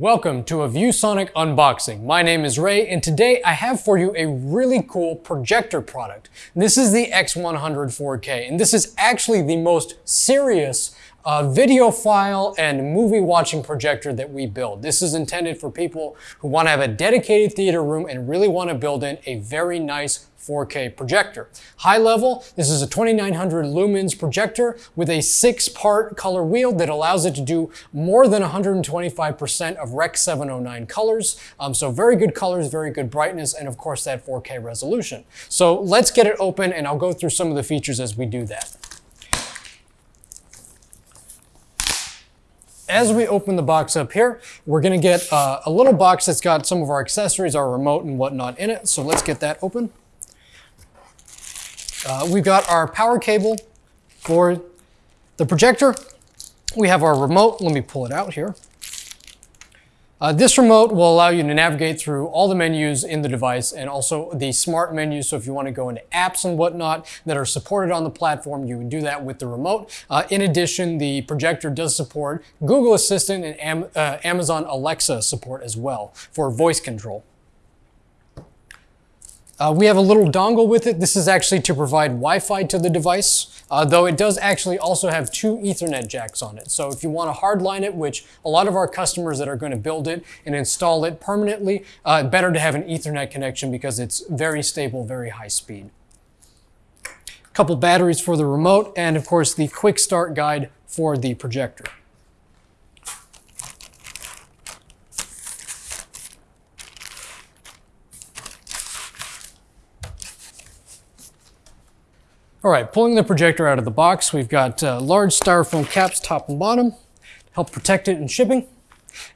Welcome to a ViewSonic unboxing. My name is Ray and today I have for you a really cool projector product. This is the X100 4K and this is actually the most serious uh, videophile and movie watching projector that we build. This is intended for people who want to have a dedicated theater room and really want to build in a very nice 4K projector. High level, this is a 2900 lumens projector with a six part color wheel that allows it to do more than 125% of Rec 709 colors. Um, so very good colors, very good brightness, and of course that 4K resolution. So let's get it open and I'll go through some of the features as we do that. As we open the box up here, we're gonna get uh, a little box that's got some of our accessories, our remote and whatnot in it. So let's get that open. Uh, we've got our power cable for the projector. We have our remote. Let me pull it out here. Uh, this remote will allow you to navigate through all the menus in the device and also the smart menu. So if you want to go into apps and whatnot that are supported on the platform, you can do that with the remote. Uh, in addition, the projector does support Google Assistant and Am uh, Amazon Alexa support as well for voice control. Uh, we have a little dongle with it. This is actually to provide Wi-Fi to the device, uh, though it does actually also have two Ethernet jacks on it. So if you want to hardline it, which a lot of our customers that are going to build it and install it permanently, uh, better to have an Ethernet connection because it's very stable, very high speed. A couple batteries for the remote, and of course the quick start guide for the projector. All right, pulling the projector out of the box, we've got uh, large styrofoam caps top and bottom, to help protect it in shipping.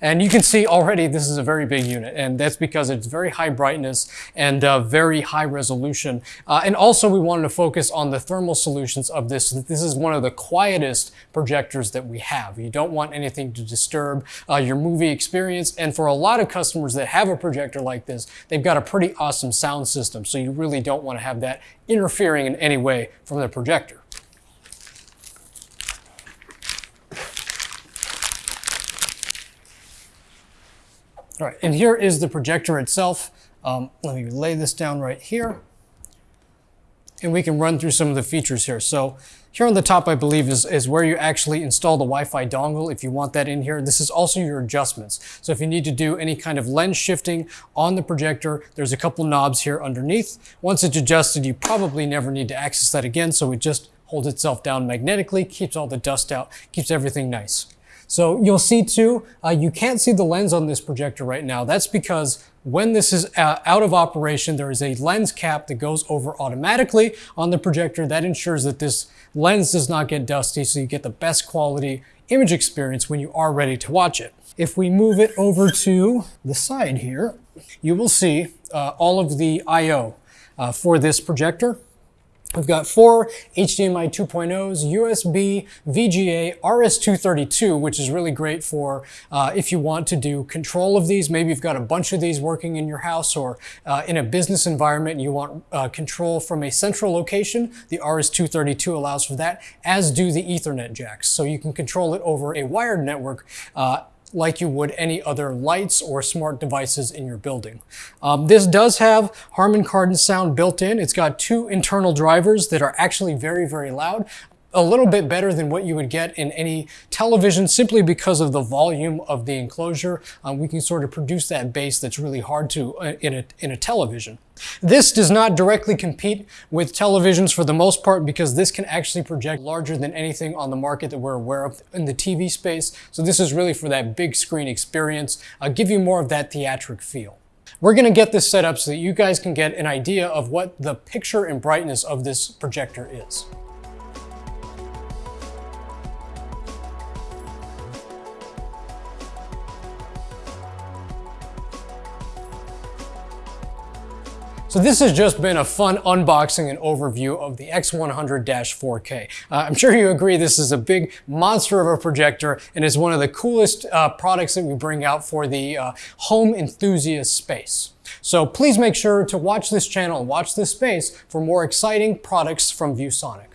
And you can see already this is a very big unit, and that's because it's very high brightness and uh, very high resolution. Uh, and also we wanted to focus on the thermal solutions of this. This is one of the quietest projectors that we have. You don't want anything to disturb uh, your movie experience. And for a lot of customers that have a projector like this, they've got a pretty awesome sound system. So you really don't want to have that interfering in any way from the projector. All right, and here is the projector itself. Um, let me lay this down right here. And we can run through some of the features here. So here on the top, I believe, is, is where you actually install the Wi-Fi dongle if you want that in here. This is also your adjustments. So if you need to do any kind of lens shifting on the projector, there's a couple knobs here underneath. Once it's adjusted, you probably never need to access that again. So it just holds itself down magnetically, keeps all the dust out, keeps everything nice. So you'll see too, uh, you can't see the lens on this projector right now. That's because when this is uh, out of operation, there is a lens cap that goes over automatically on the projector. That ensures that this lens does not get dusty so you get the best quality image experience when you are ready to watch it. If we move it over to the side here, you will see uh, all of the I.O. Uh, for this projector. We've got four HDMI 2.0s, USB, VGA, RS-232, which is really great for uh, if you want to do control of these. Maybe you've got a bunch of these working in your house or uh, in a business environment and you want uh, control from a central location. The RS-232 allows for that, as do the Ethernet jacks. So you can control it over a wired network uh, like you would any other lights or smart devices in your building. Um, this does have Harman Kardon sound built in. It's got two internal drivers that are actually very, very loud a little bit better than what you would get in any television simply because of the volume of the enclosure. Um, we can sort of produce that bass that's really hard to uh, in, a, in a television. This does not directly compete with televisions for the most part because this can actually project larger than anything on the market that we're aware of in the TV space. So this is really for that big screen experience, uh, give you more of that theatric feel. We're going to get this set up so that you guys can get an idea of what the picture and brightness of this projector is. So this has just been a fun unboxing and overview of the X100-4K. Uh, I'm sure you agree this is a big monster of a projector and is one of the coolest uh, products that we bring out for the uh, home enthusiast space. So please make sure to watch this channel and watch this space for more exciting products from ViewSonic.